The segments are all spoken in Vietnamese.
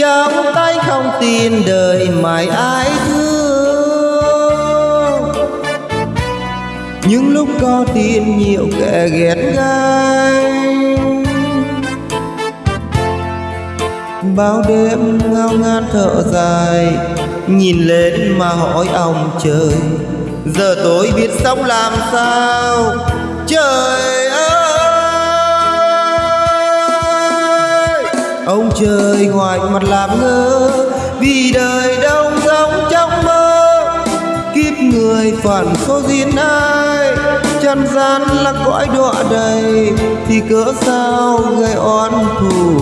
chông tay không tin đời mãi ai thương. Những lúc có tin nhiều kẻ ghét gai bao đêm ngao ngán thở dài, nhìn lên mà hỏi ông trời, giờ tôi biết sống làm sao? Trời trời ngoài mặt làm ngơ, vì đời đâu giống trong mơ. Kiếp người phản số duyên ai chân gian là cõi đọa đầy, thì cỡ sao gây oan thù?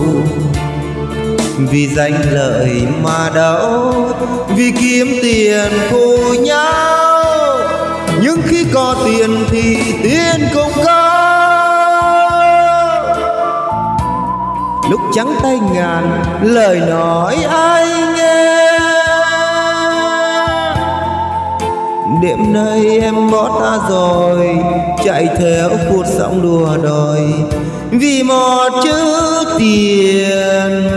Vì danh lợi mà đấu vì kiếm tiền phụ nhau. Nhưng khi có tiền thì tiếc lúc trắng tay ngàn, lời nói ai nghe? Đêm nay em bỏ ta rồi, chạy theo cuộc sống đùa đòi. Vì một chữ tiền.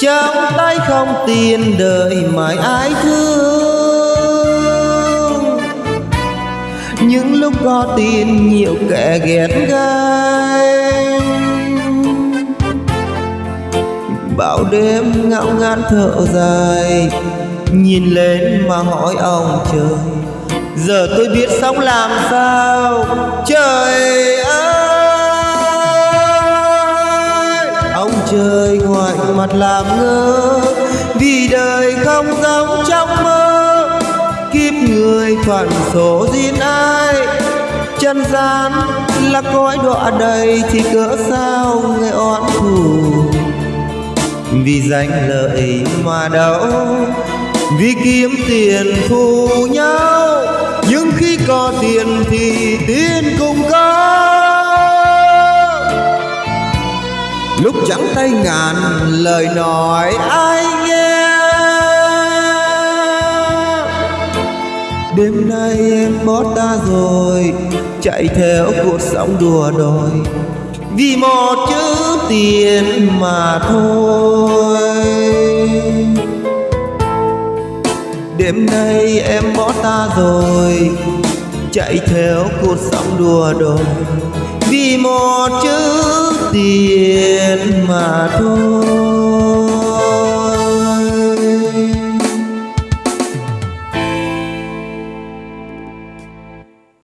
Trong tay không tiền đời mãi ai thương. Những lúc có tiền nhiều kẻ ghét gai bao đêm ngao ngán thở dài, nhìn lên mà hỏi ông trời, giờ tôi biết sống làm sao? Trời ơi! Ngoài mặt làm ngơ, vì đời không giống trong mơ. Kiếp người phận số duyên ai, chân gian là cõi đọa đầy thì cỡ sao người oán thù? Vì danh lợi mà đấu vì kiếm tiền phù nhau. Nhưng khi có tiền thì tiền cũng có lúc trắng tay ngàn lời nói ai nghe. Đêm nay em bỏ ta rồi, chạy theo cuộc sống đùa đòi. Vì một chữ tiền mà thôi. Đêm nay em bỏ ta rồi, chạy theo cuộc sống đùa đòi vì một chữ tiền mà thôi.